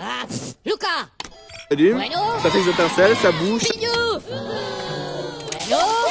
Ah, pff, Luca ça fait des étincelles, ça bouge. Bueno.